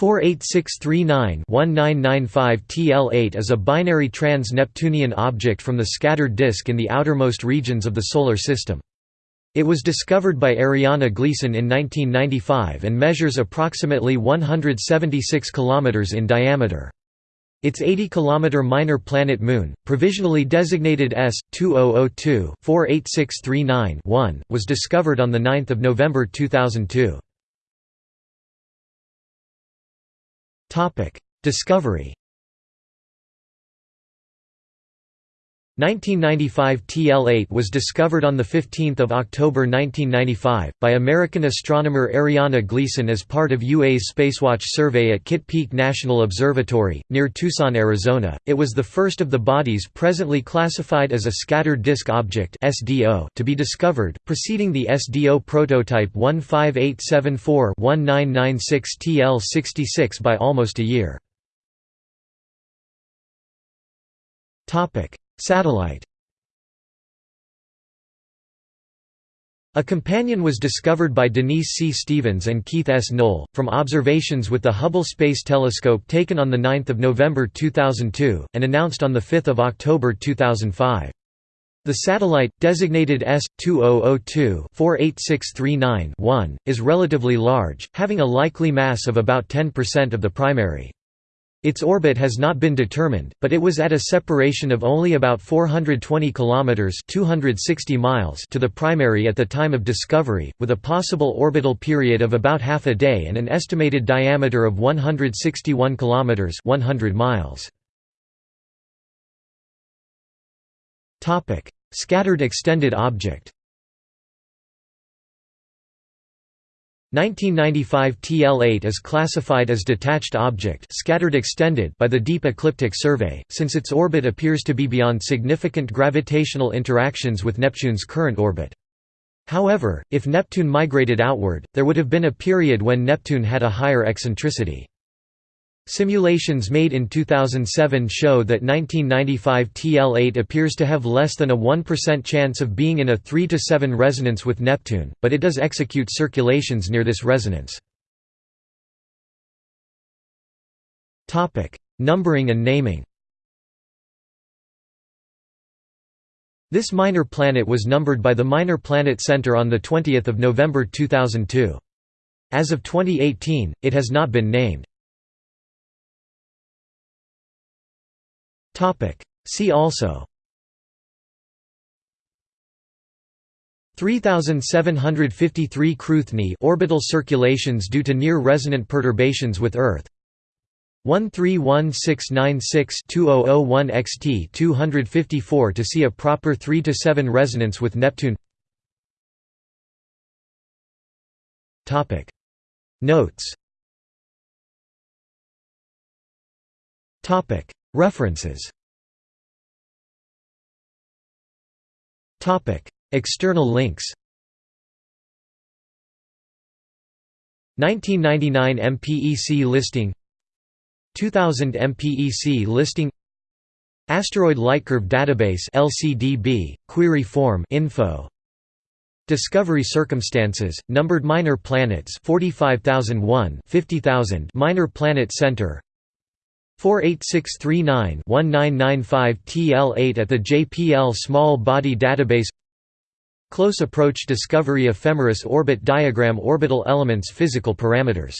48639-1995 TL8 is a binary trans-Neptunian object from the scattered disk in the outermost regions of the Solar System. It was discovered by Arianna Gleason in 1995 and measures approximately 176 km in diameter. Its 80 km minor planet Moon, provisionally designated S2002-48639-1, was discovered on 9 November 2002. Discovery 1995 TL8 was discovered on 15 October 1995, by American astronomer Arianna Gleason as part of UA's Spacewatch survey at Kitt Peak National Observatory, near Tucson, Arizona. It was the first of the bodies presently classified as a scattered disk object to be discovered, preceding the SDO prototype 15874-1996 TL66 by almost a year. Satellite A companion was discovered by Denise C. Stevens and Keith S. Noll, from observations with the Hubble Space Telescope taken on 9 November 2002, and announced on 5 October 2005. The satellite, designated S2002-48639-1, is relatively large, having a likely mass of about 10% of the primary. Its orbit has not been determined, but it was at a separation of only about 420 kilometers (260 miles) to the primary at the time of discovery, with a possible orbital period of about half a day and an estimated diameter of 161 kilometers (100 miles). Topic: Scattered extended object. 1995 TL8 is classified as detached object scattered extended by the Deep Ecliptic Survey, since its orbit appears to be beyond significant gravitational interactions with Neptune's current orbit. However, if Neptune migrated outward, there would have been a period when Neptune had a higher eccentricity. Simulations made in 2007 show that 1995 TL8 appears to have less than a 1% chance of being in a 3 to 7 resonance with Neptune, but it does execute circulations near this resonance. Topic: Numbering and naming This minor planet was numbered by the Minor Planet Center on 20 November 2002. As of 2018, it has not been named. See also. 3753 Cruithne orbital circulations due to near-resonant perturbations with Earth. 131696-2001 XT 254 to see a proper 3 to 7 resonance with Neptune. Topic. Notes. Topic References. External links. 1999 MPEC listing. 2000 MPEC listing. Asteroid Lightcurve Database LCDB query form info. Discovery circumstances numbered minor planets 45001 50000 minor planet center 48639-1995 TL8 at the JPL Small Body Database. Close Approach Discovery Ephemeris Orbit Diagram Orbital Elements Physical Parameters